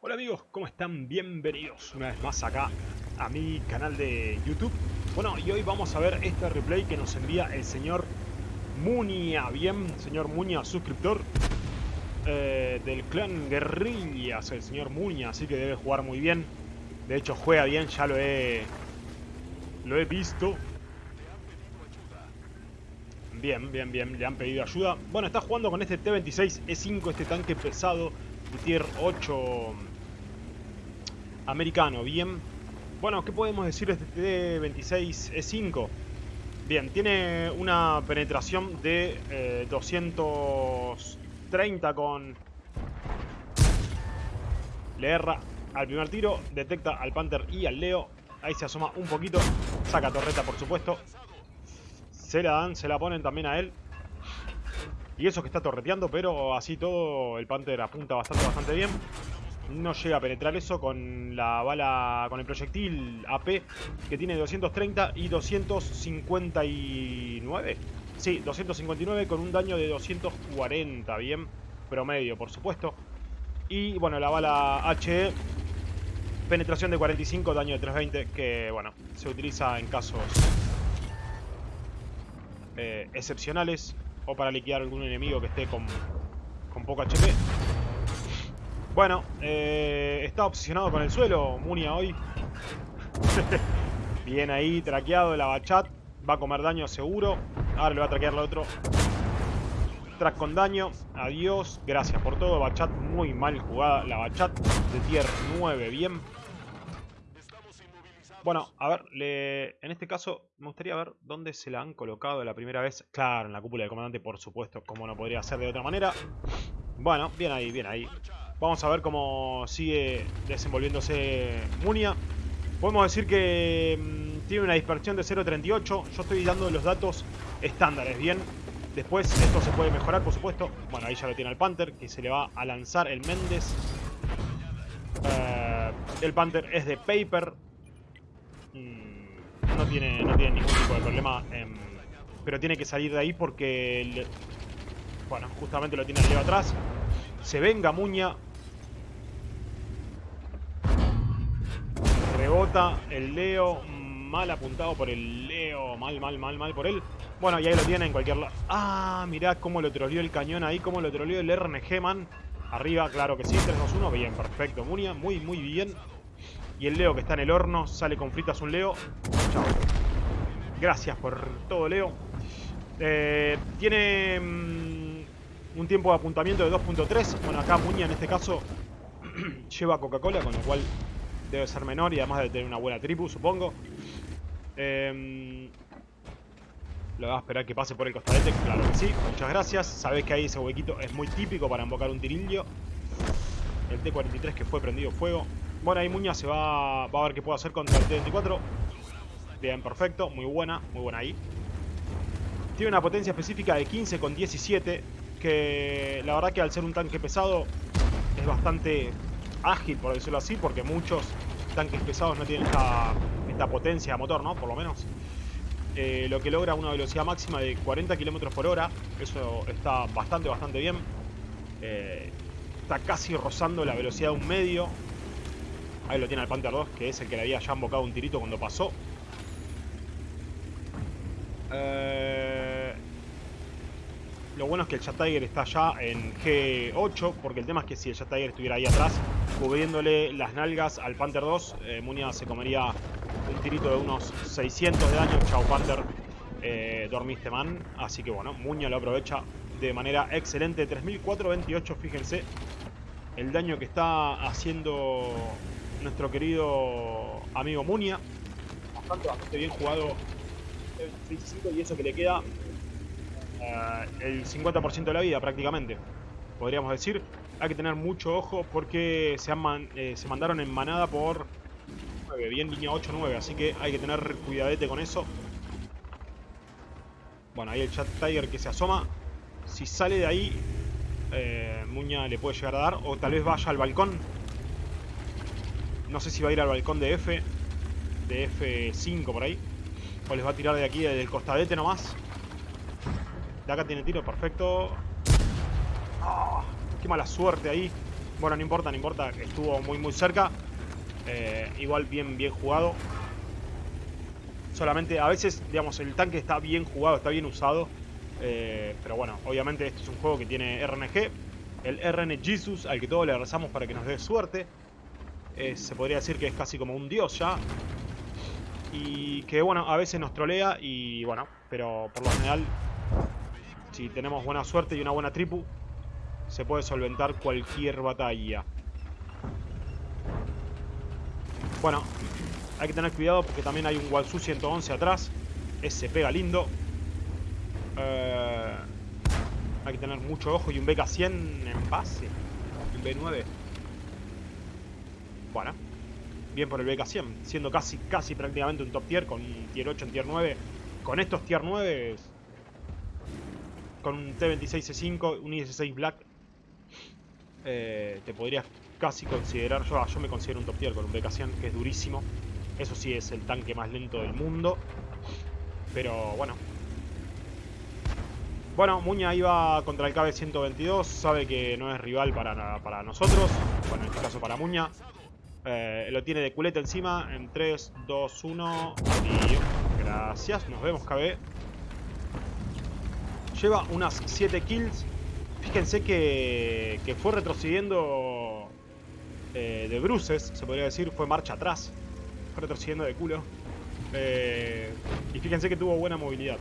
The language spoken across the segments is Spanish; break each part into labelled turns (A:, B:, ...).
A: Hola amigos, ¿cómo están? Bienvenidos una vez más acá a mi canal de YouTube. Bueno, y hoy vamos a ver este replay que nos envía el señor Munia. Bien, señor Munia, suscriptor eh, del clan Guerrillas, el señor Munia, así que debe jugar muy bien. De hecho, juega bien, ya lo he, lo he visto. Bien, bien, bien, le han pedido ayuda. Bueno, está jugando con este T-26E5, este tanque pesado de tier 8 americano. Bien, bueno, ¿qué podemos decir de este T-26E5? Bien, tiene una penetración de eh, 230 con... Le erra al primer tiro, detecta al Panther y al Leo. Ahí se asoma un poquito, saca torreta por supuesto. Se la dan, se la ponen también a él. Y eso que está torreteando, pero así todo el Panther apunta bastante, bastante bien. No llega a penetrar eso con la bala, con el proyectil AP que tiene 230 y 259. Sí, 259 con un daño de 240, bien, promedio por supuesto. Y bueno, la bala HE, penetración de 45, daño de 320, que bueno, se utiliza en casos eh, excepcionales o para liquidar algún enemigo que esté con, con poco HP. Bueno, eh, está obsesionado con el suelo Munia hoy. Bien ahí, traqueado la bachat. Va a comer daño seguro. Ahora le va a traquear al otro. Track con daño. Adiós. Gracias por todo. Bachat muy mal jugada. La bachat de tier 9. Bien. Bueno, a ver, en este caso me gustaría ver dónde se la han colocado la primera vez. Claro, en la cúpula del comandante, por supuesto, como no podría ser de otra manera. Bueno, bien ahí, bien ahí. Vamos a ver cómo sigue desenvolviéndose Munia. Podemos decir que mmm, tiene una dispersión de 0.38. Yo estoy dando los datos estándares, ¿bien? Después esto se puede mejorar, por supuesto. Bueno, ahí ya lo tiene el Panther, que se le va a lanzar el Méndez. Uh, el Panther es de Paper. Mm, no, tiene, no tiene ningún tipo de problema. Eh, pero tiene que salir de ahí porque... El, bueno, justamente lo tiene Leo atrás. Se venga Muña. Rebota el Leo. Mal apuntado por el Leo. Mal, mal, mal, mal por él. Bueno, y ahí lo tiene en cualquier lado. Ah, mirá cómo lo troleó el cañón ahí. Cómo lo troleó el RNG, man. Arriba, claro que sí. 3-2-1. Bien, perfecto. Munia, muy, muy bien. Y el Leo que está en el horno. Sale con fritas un Leo. Chao. Gracias por todo, Leo. Eh, tiene mmm, un tiempo de apuntamiento de 2.3. Bueno, acá Muña en este caso lleva Coca-Cola, con lo cual debe ser menor y además debe tener una buena tribu, supongo. Eh, lo va a esperar que pase por el costadete, claro que sí. Muchas gracias. Sabés que ahí ese huequito es muy típico para invocar un tirillo. El T-43 que fue prendido fuego. Bueno, ahí Muña se va, a ver qué puede hacer contra el T-24. Bien, perfecto. Muy buena, muy buena ahí. Tiene una potencia específica de 15 con 17. Que la verdad que al ser un tanque pesado es bastante ágil, por decirlo así. Porque muchos tanques pesados no tienen esta, esta potencia de motor, ¿no? Por lo menos. Eh, lo que logra una velocidad máxima de 40 km por hora. Eso está bastante, bastante bien. Eh, está casi rozando la velocidad de un medio. Ahí lo tiene el Panther 2, que es el que le había ya embocado un tirito cuando pasó. Eh, lo bueno es que el Jet Tiger está ya en G8, porque el tema es que si el Jet Tiger estuviera ahí atrás, cubriéndole las nalgas al Panther 2, eh, se comería un tirito de unos 600 de daño. Chao Panther, eh, dormiste man. Así que bueno, Muña lo aprovecha de manera excelente. 3428, fíjense el daño que está haciendo nuestro querido amigo Munia. Bastante, bastante bien jugado el 25 y eso que le queda uh, el 50% de la vida prácticamente. Podríamos decir. Hay que tener mucho ojo porque se, han eh, se mandaron en manada por 9, bien línea 8-9, así que hay que tener cuidadete con eso. Bueno, ahí el Chat Tiger que se asoma. Si sale de ahí, eh, Muña le puede llegar a dar. O tal vez vaya al balcón. No sé si va a ir al balcón de F. De F5 por ahí. O les va a tirar de aquí, del costadete nomás. De acá tiene tiro, perfecto. Oh, qué mala suerte ahí. Bueno, no importa, no importa. Estuvo muy, muy cerca. Eh, igual bien, bien jugado. Solamente, a veces, digamos, el tanque está bien jugado, está bien usado. Eh, pero bueno, obviamente este es un juego que tiene RNG. El RN Jesus, al que todos le rezamos para que nos dé suerte. Eh, se podría decir que es casi como un dios ya. Y que bueno, a veces nos trolea y bueno, pero por lo general, si tenemos buena suerte y una buena tripu, se puede solventar cualquier batalla. Bueno, hay que tener cuidado porque también hay un Walsu 111 atrás. Ese pega lindo. Eh, hay que tener mucho ojo y un BK100 en base. Un B9. Bien por el BK100. Siendo casi, casi prácticamente un top tier con tier 8 en tier 9. Con estos tier 9 con un T26C5, un IS-6 Black, eh, te podrías casi considerar, yo, yo me considero un top tier con un BK100 que es durísimo. Eso sí es el tanque más lento del mundo. Pero bueno. Bueno, Muña iba contra el KB-122. Sabe que no es rival para, para nosotros. Bueno, en este caso para Muña. Eh, lo tiene de culeta encima. En 3, 2, 1. Y... Gracias. Nos vemos, KB. Lleva unas 7 kills. Fíjense que, que fue retrocediendo eh, de bruces, se podría decir. Fue marcha atrás. Fue retrocediendo de culo. Eh, y fíjense que tuvo buena movilidad.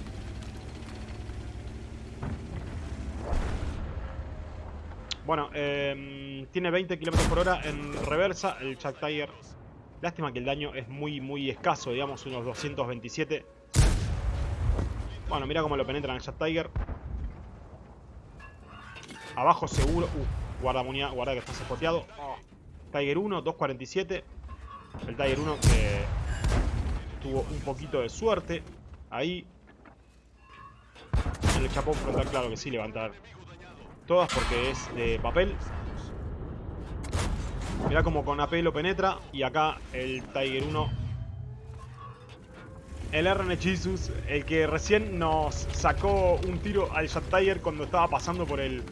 A: Bueno, eh, tiene 20 km por hora en reversa el Chuck Tiger. Lástima que el daño es muy, muy escaso, digamos, unos 227. Bueno, mira cómo lo penetran el Chuck Tiger. Abajo seguro. Uh, guarda muña, guarda que está spoteado. Tiger 1, 247. El Tiger 1 que tuvo un poquito de suerte. Ahí. El chapón frontal, claro que sí, levantar todas porque es de papel. Mira como con AP lo penetra. Y acá el Tiger 1. El RN el que recién nos sacó un tiro al Shot Tiger cuando estaba pasando por el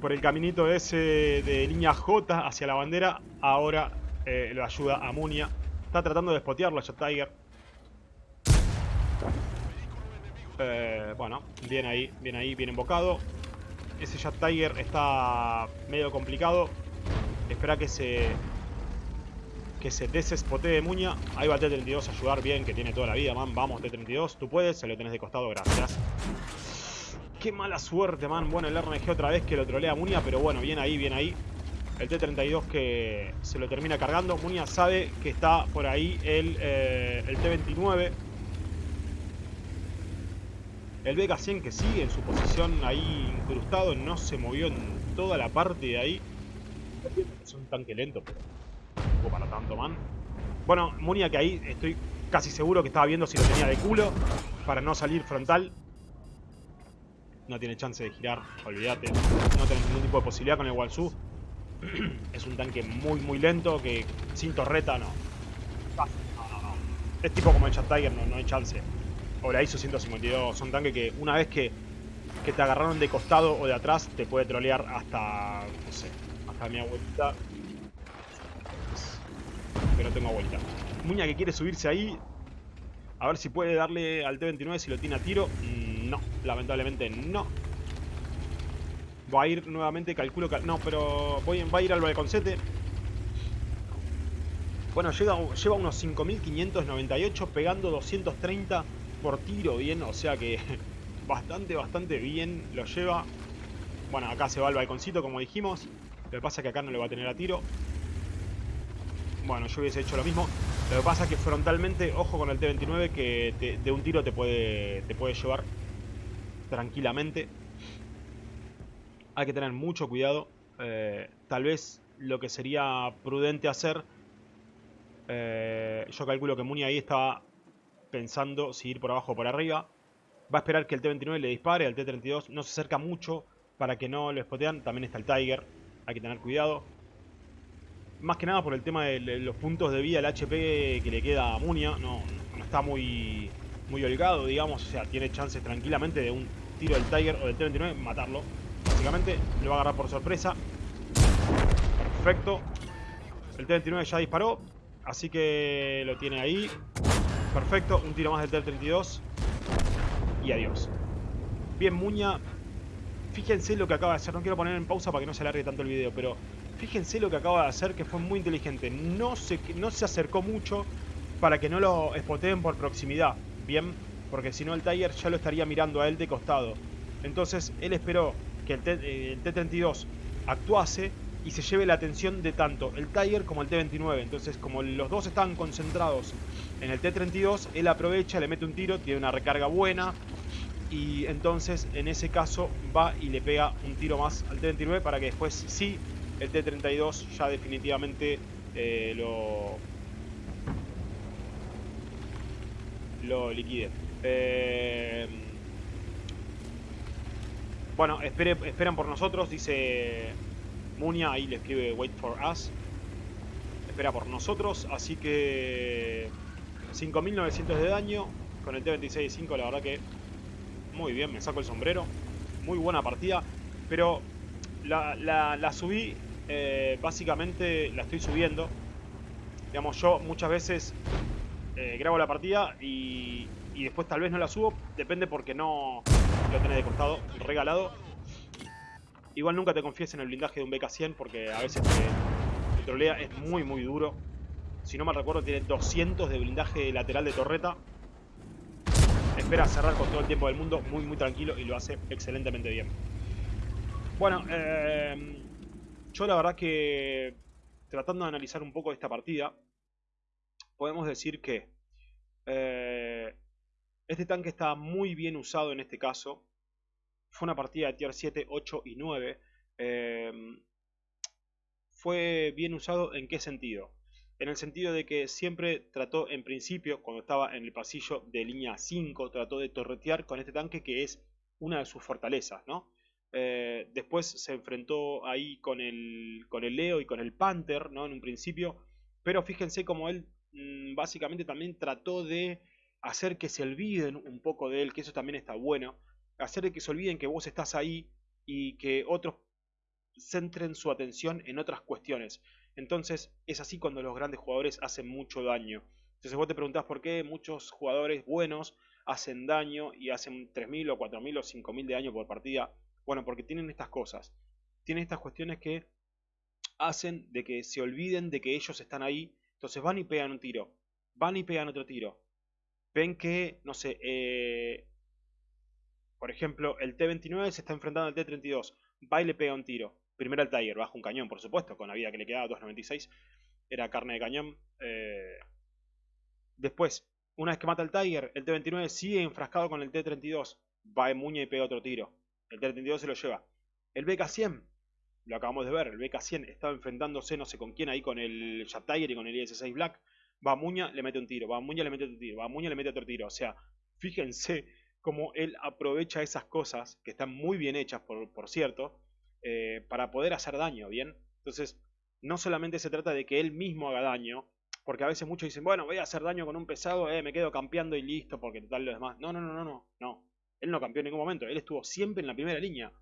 A: por el caminito ese de línea J hacia la bandera, ahora eh, lo ayuda a Munia. Está tratando de spotearlo a Shot Tiger. Eh, bueno, bien ahí, bien ahí, bien invocado. Ese Shot Tiger está medio complicado. Espera que se que se desespotee de Muña. Ahí va T-32 a ayudar bien, que tiene toda la vida, man. Vamos, T-32. Tú puedes, se lo tenés de costado, gracias. Qué mala suerte, man. Bueno, el RNG otra vez que lo trolea a Munia, pero bueno, bien ahí, bien ahí. El T-32 que se lo termina cargando. Munia sabe que está por ahí el, eh, el T-29. El BK-100 que sigue en su posición ahí incrustado. No se movió en toda la parte de ahí. Es un tanque lento, pero tampoco para tanto, man. Bueno, Munia que ahí estoy casi seguro que estaba viendo si lo tenía de culo. Para no salir frontal no tiene chance de girar, olvídate. No tenés ningún tipo de posibilidad con el Walsu. es un tanque muy, muy lento que sin torreta no. Es tipo como el Chat Tiger, no, no hay chance. O la ISO 152, son tanques que una vez que, que te agarraron de costado o de atrás, te puede trolear hasta, no sé, hasta mi abuelita. No tengo abuelita. Muña que quiere subirse ahí. A ver si puede darle al T-29 si lo tiene a tiro. No, lamentablemente no. Va a ir nuevamente, calculo que... No, pero va a ir al balconcete. Bueno, llega, lleva unos 5.598 pegando 230 por tiro bien. O sea que bastante, bastante bien lo lleva. Bueno, acá se va al balconcito como dijimos. Lo que pasa es que acá no le va a tener a tiro. Bueno, yo hubiese hecho lo mismo. Lo que pasa es que frontalmente, ojo con el T-29 que de un tiro te puede, te puede llevar tranquilamente. Hay que tener mucho cuidado. Eh, tal vez lo que sería prudente hacer... Eh, yo calculo que Muni ahí estaba pensando si ir por abajo o por arriba. Va a esperar que el T-29 le dispare, al T-32 no se acerca mucho para que no lo spotean. También está el Tiger, hay que tener cuidado. Más que nada por el tema de los puntos de vida, el HP que le queda a Munia, no, no está muy, muy holgado, digamos. O sea, tiene chances tranquilamente de un tiro del Tiger o del T-29 matarlo. Básicamente lo va a agarrar por sorpresa. Perfecto. El T-29 ya disparó. Así que lo tiene ahí. Perfecto. Un tiro más del T-32. Y adiós. Bien, Muña. Fíjense lo que acaba de hacer. No quiero poner en pausa para que no se alargue tanto el video. Pero fíjense lo que acaba de hacer que fue muy inteligente. No se, no se acercó mucho para que no lo espoteen por proximidad. Bien. Porque si no el Tiger ya lo estaría mirando a él de costado. Entonces él esperó que el T-32 actuase y se lleve la atención de tanto el Tiger como el T-29. Entonces, como los dos están concentrados en el T-32, él aprovecha, le mete un tiro, tiene una recarga buena. Y entonces, en ese caso, va y le pega un tiro más al T-29 para que después sí el T-32 ya definitivamente eh, lo, lo liquide. Eh, bueno, esperan por nosotros, dice Munia, ahí le escribe Wait for Us. Espera por nosotros, así que 5.900 de daño con el T-26-5, la verdad que muy bien, me saco el sombrero. Muy buena partida, pero la, subí, eh, básicamente la estoy subiendo. Digamos, yo muchas veces eh, grabo la partida y, y después tal vez no la subo, depende porque no lo tenés de costado, regalado Igual nunca te confíes en el blindaje de un BK-100 porque a veces te, trolea, es muy muy duro. Si no mal recuerdo tiene 200 de blindaje lateral de torreta. Espera cerrar con todo el tiempo del mundo, muy muy tranquilo y lo hace excelentemente bien. Bueno, eh, yo la verdad que tratando de analizar un poco esta partida, podemos decir que eh, este tanque está muy bien usado en este caso. Fue una partida de tier 7, 8 y 9. Em, fue bien usado en qué sentido? En el sentido de que siempre trató en principio, cuando estaba en el pasillo de línea 5, trató de torretear con este tanque que es una de sus fortalezas, ¿no? Eh, después se enfrentó ahí con el, con el Leo y con el Panther, ¿no? En un principio. Pero fíjense como él mm, básicamente también trató de hacer que se olviden un poco de él, que eso también está bueno hacer que se olviden que vos estás ahí y que otros centren su atención en otras cuestiones. Entonces es así cuando los grandes jugadores hacen mucho daño. Entonces vos te preguntás por qué muchos jugadores buenos hacen daño y hacen 3.000 o 4.000 o 5.000 de daño por partida. Bueno, porque tienen estas cosas. Tienen estas cuestiones que hacen de que se olviden de que ellos están ahí. Entonces van y pegan un tiro. Van y pegan otro tiro. Ven que, no sé, eh, por ejemplo, el T-29 se está enfrentando al T-32. Va y le pega un tiro. Primero el Tiger, baja un cañón, por supuesto, con la vida que le quedaba, 2.96. Era carne de cañón. Eh, después, una vez que mata al Tiger, el T-29 sigue enfrascado con el T-32. Va de muña y pega otro tiro. El T-32 se lo lleva. El BK-100, lo acabamos de ver, el BK-100 estaba enfrentándose no sé con quién ahí, con el Jet Tiger y con el IS-6 Black. Va a Muña, le mete un tiro. Va a Muña, le mete otro tiro. Va a Muña, le mete otro tiro. O sea, fíjense como él aprovecha esas cosas, que están muy bien hechas, por, cierto, eh, para poder hacer daño, ¿bien? Entonces, no solamente se trata de que él mismo haga daño, porque a veces muchos dicen, bueno, voy a hacer daño con un pesado, eh, me quedo campeando y listo, porque total lo demás. No, no, no, no, no, no. Él no campeó en ningún momento, él estuvo siempre en la primera línea.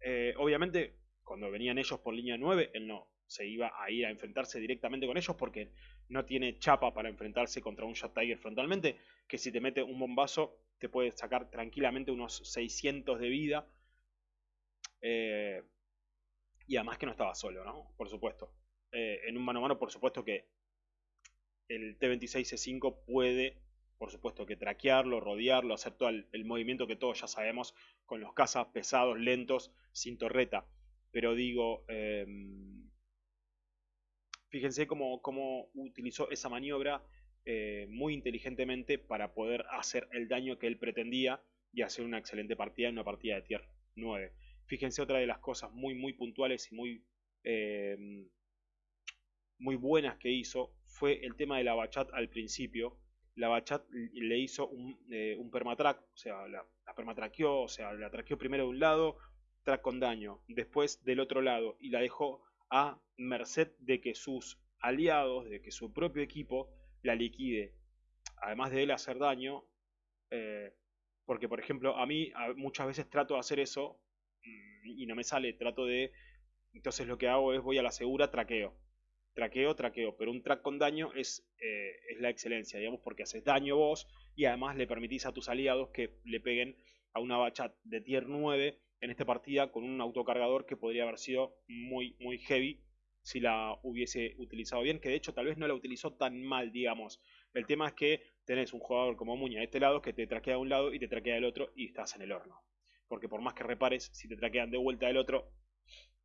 A: Eh, obviamente, cuando venían ellos por línea 9, él no se iba a ir a enfrentarse directamente con ellos porque no tiene chapa para enfrentarse contra un Shot Tiger frontalmente, que si te mete un bombazo te puede sacar tranquilamente unos 600 de vida. Eh, y además que no estaba solo, ¿no? Por supuesto. Eh, en un mano a mano, por supuesto que el T-26C5 puede, por supuesto, que traquearlo, rodearlo, hacer todo el, movimiento que todos ya sabemos con los cazas pesados, lentos, sin torreta. Pero digo, em, fíjense cómo, utilizó esa maniobra eh, muy inteligentemente para poder hacer el daño que él pretendía y hacer una excelente partida en una partida de tier 9. Fíjense otra de las cosas muy muy puntuales y muy, eh, muy buenas que hizo fue el tema de la bachat al principio. La bachat le hizo un, eh, un permatrack, o sea, la, la permatraqueó, o sea, la traqueó primero de un lado, track con daño, después del otro lado y la dejó a merced de que sus aliados, de que su propio equipo la liquide, además de él hacer daño, eh, porque por ejemplo a mí muchas veces trato de hacer eso mm, y no me sale, trato de Entonces lo que hago es voy a la segura, traqueo. Traqueo, traqueo. Pero un track con daño es, eh, es la excelencia, digamos, porque haces daño vos y además le permitís a tus aliados que le peguen a una bacha de tier 9 en esta partida con un autocargador que podría haber sido muy, muy heavy si la hubiese utilizado bien, que de hecho tal vez no la utilizó tan mal, digamos. El tema es que tenés un jugador como Muña de este lado que te traquea de un lado y te traquea del otro y estás en el horno. Porque por más que repares, si te traquean de vuelta del otro,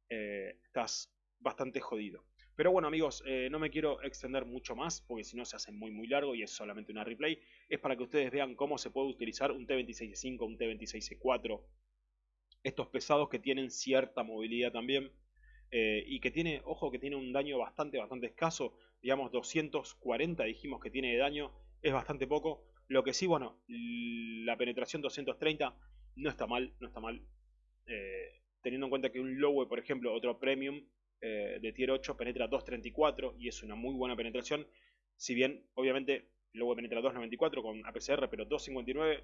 A: eh, estás bastante jodido. Pero bueno amigos, eh, no me quiero extender mucho más porque si no se hace muy muy largo y es solamente una replay. Es para que ustedes vean cómo se puede utilizar un T26C5, un T26C4. Estos pesados que tienen cierta movilidad también. Eh, y que tiene, ojo, que tiene un daño bastante, bastante escaso. Digamos 240 dijimos que tiene de daño. Es bastante poco. Lo que sí, bueno, la penetración 230 no está mal, no está mal. teniendo en cuenta que un Lowe, por ejemplo, otro Premium, eh, de tier 8 penetra 2.34 y es una muy buena penetración. Si bien, obviamente, luego penetra 2.94 con APCR, pero 2.59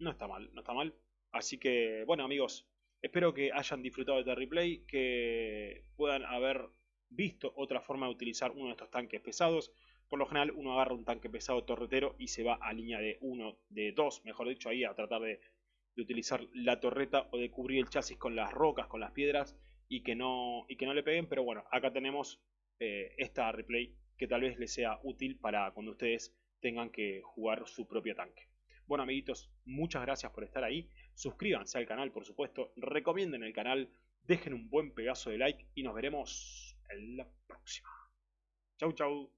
A: no está mal, no está mal. Así que, bueno amigos, espero que hayan disfrutado de este replay, que puedan haber visto otra forma de utilizar uno de estos tanques pesados. Por lo general uno agarra un tanque pesado torretero y se va a línea de 1, de 2, mejor dicho, ahí a tratar de, utilizar la torreta o de cubrir el chasis con las rocas, con las piedras y que no, y que no le peguen. Pero bueno, acá tenemos eh, esta replay que tal vez les sea útil para cuando ustedes tengan que jugar su propio tanque. Bueno amiguitos, muchas gracias por estar ahí. Suscríbanse al canal, por supuesto. Recomienden el canal. Dejen un buen pedazo de like y nos veremos en la próxima. Chau, chau.